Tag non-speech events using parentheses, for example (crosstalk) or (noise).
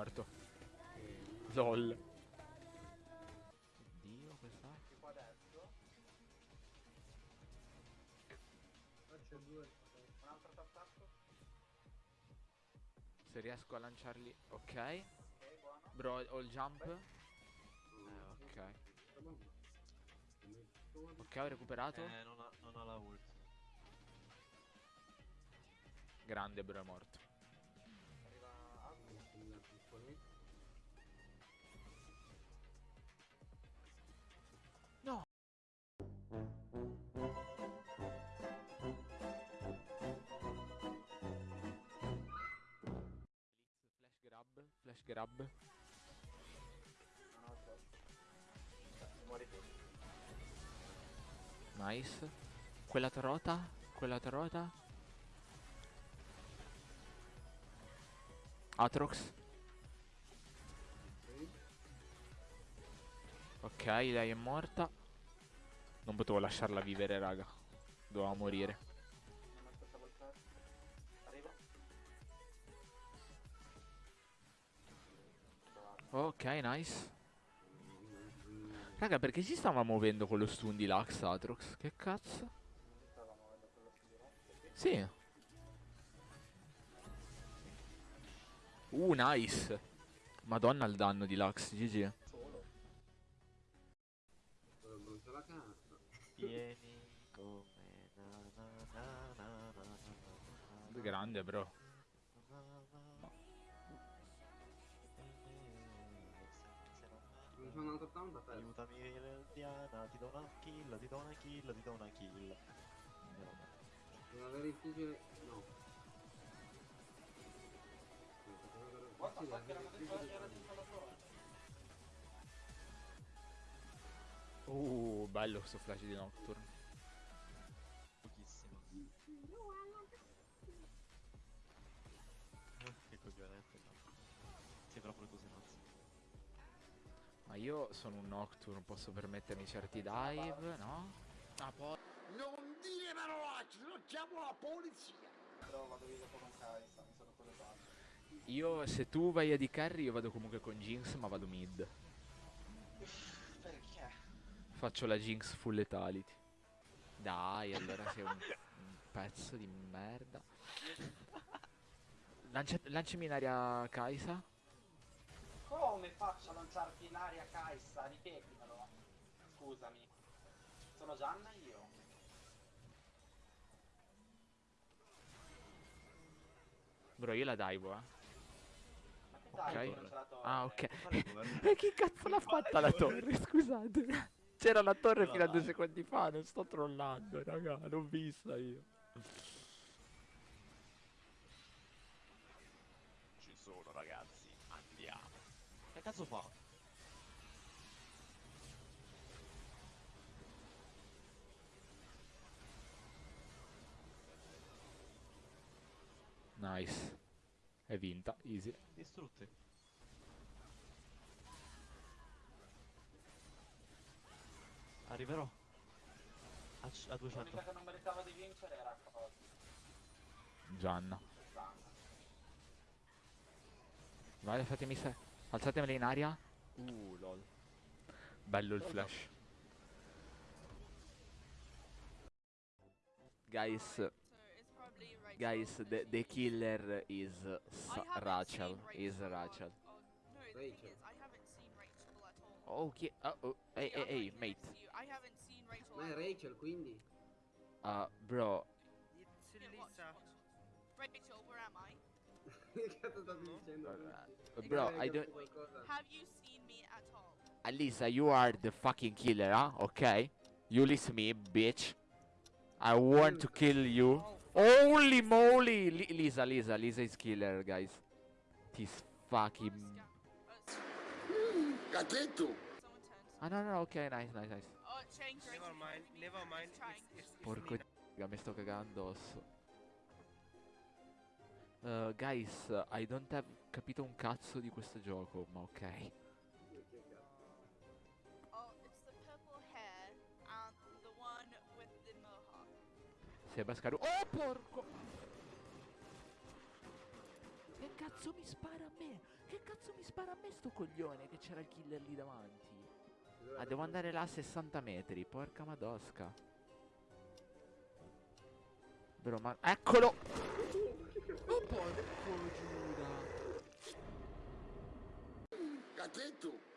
morto. LOL. Dio, questa. Tipo adesso. qua c'è due. Un altro attacco. Se riesco a lanciarli. Ok. Ok, buono. Bro, ho il jump. Eh, ok. Ok, ho recuperato. Eh, non ha, non ha la ult. Grande, bro, è morto così. No! Flash grab, flash grab. Nice. Quella trota, quella trota. Atrox. Ok, lei è morta. Non potevo lasciarla vivere, raga. Doveva morire. Ok, nice. Raga, perché si stava muovendo con lo stun di Lux Atrox? Che cazzo? Sì. Uh, nice. Madonna il danno di Lux, GG. Tieni come na, na, na, na na na na na Grande bro sono andato down da te. Aiutami Diana, ti do una kill, ti do una kill, ti do una kill. Non avere il fucile. No. Guarda, fuck, era una kill. Uh, bello questo flash di Nocturne. Pochissimo. Eh, che coglionette, no. Sei proprio così mazzo. Ma io sono un Nocturne, posso permettermi certi dive, no? Ah, poi... Non dire parolacce, non chiamo la polizia. Però vado via dopo con Kaisa, mi sono collegato. Io, se tu vai a di carry, io vado comunque con Jinx, ma vado mid. (laughs) Faccio la Jinx full lethality. Dai, allora sei un, un pezzo di merda. Lancia- lanciami in aria Kaisa. Come faccio a lanciarti in aria Kaisa? Ripetimelo. Scusami. Sono Gianna io. Bro, io la divo, eh. Ma che. Ah, ok. E (laughs) chi cazzo l'ha fatta la torre? Scusate. C'era la torre fino a due secondi fa, non sto trollando, raga, l'ho vista io. Ci sono ragazzi, andiamo. Che cazzo fa? Nice. È vinta, easy. Distrutte. Arriverò. A, a 200. L'unica che non meritava di vincere era cosa. Gianna. Vai, fatemi se... Alzatemele in aria. Uh, lol. Bello il flash. Guys, guys, the, the killer is Rachel. Is Rachel. Rachel. Rachel at all. Okay. Uh oh. Hey, See, hey, hey, mate. against. I haven't seen Rachel. Ma è. Rachel, quindi. Uh, bro. Yeah, watch, watch. Rachel, where am I? (laughs) che cazzo stavi dicendo? Uh, bro, I don't. capito? Have you seen me at all? Alisa, you are the fucking killer, huh? Okay? You listen me, bitch. I want to kill you. Holy moly! Li- Lisa, Lisa, Lisa is killer, guys. This fucking. Someone turned. Ah, no, no, okay, nice, nice, nice. Oh, change. Never mind, never mind. It's, Porco d***a, mi sto cagando addosso. Uh, guys, I don't have capito un cazzo di questo gioco, ma ok. Oh, it's the purple hair and the one with the mohawk. Sebascaru. Oh, porco! Che cazzo mi spara a me? Che cazzo mi spara a me sto coglione che c'era il killer lì davanti? Dove Ah, devo andare là a 60 metri, porca madosca. Bro, ma... Eccolo! Oh, porco Giuda! Cazzetto!